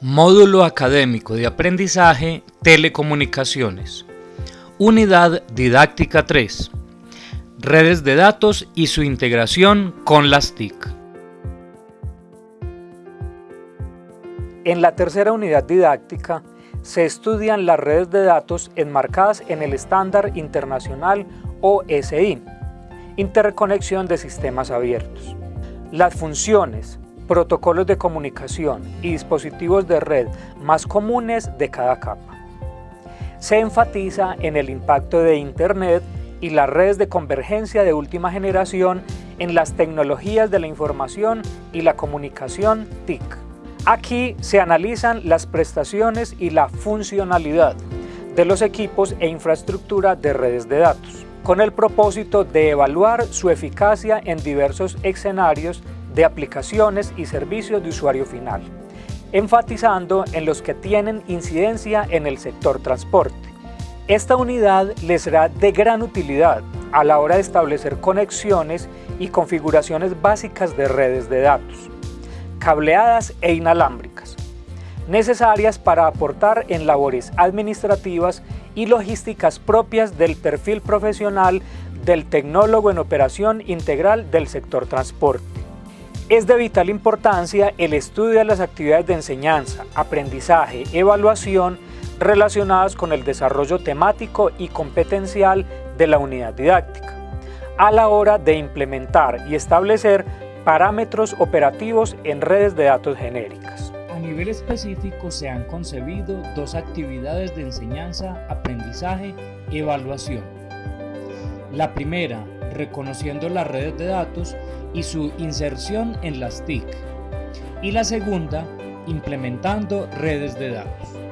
Módulo Académico de Aprendizaje Telecomunicaciones. Unidad Didáctica 3. Redes de datos y su integración con las TIC. En la tercera unidad didáctica se estudian las redes de datos enmarcadas en el estándar internacional OSI, Interconexión de Sistemas Abiertos. Las funciones, protocolos de comunicación y dispositivos de red más comunes de cada capa. Se enfatiza en el impacto de Internet y las redes de convergencia de última generación en las tecnologías de la información y la comunicación TIC. Aquí se analizan las prestaciones y la funcionalidad de los equipos e infraestructura de redes de datos, con el propósito de evaluar su eficacia en diversos escenarios de aplicaciones y servicios de usuario final, enfatizando en los que tienen incidencia en el sector transporte. Esta unidad les será de gran utilidad a la hora de establecer conexiones y configuraciones básicas de redes de datos, cableadas e inalámbricas, necesarias para aportar en labores administrativas y logísticas propias del perfil profesional del tecnólogo en operación integral del sector transporte. Es de vital importancia el estudio de las actividades de enseñanza, aprendizaje, evaluación relacionadas con el desarrollo temático y competencial de la unidad didáctica, a la hora de implementar y establecer parámetros operativos en redes de datos genéricas. A nivel específico se han concebido dos actividades de enseñanza, aprendizaje, evaluación. La primera, reconociendo las redes de datos y su inserción en las TIC. Y la segunda, implementando redes de datos.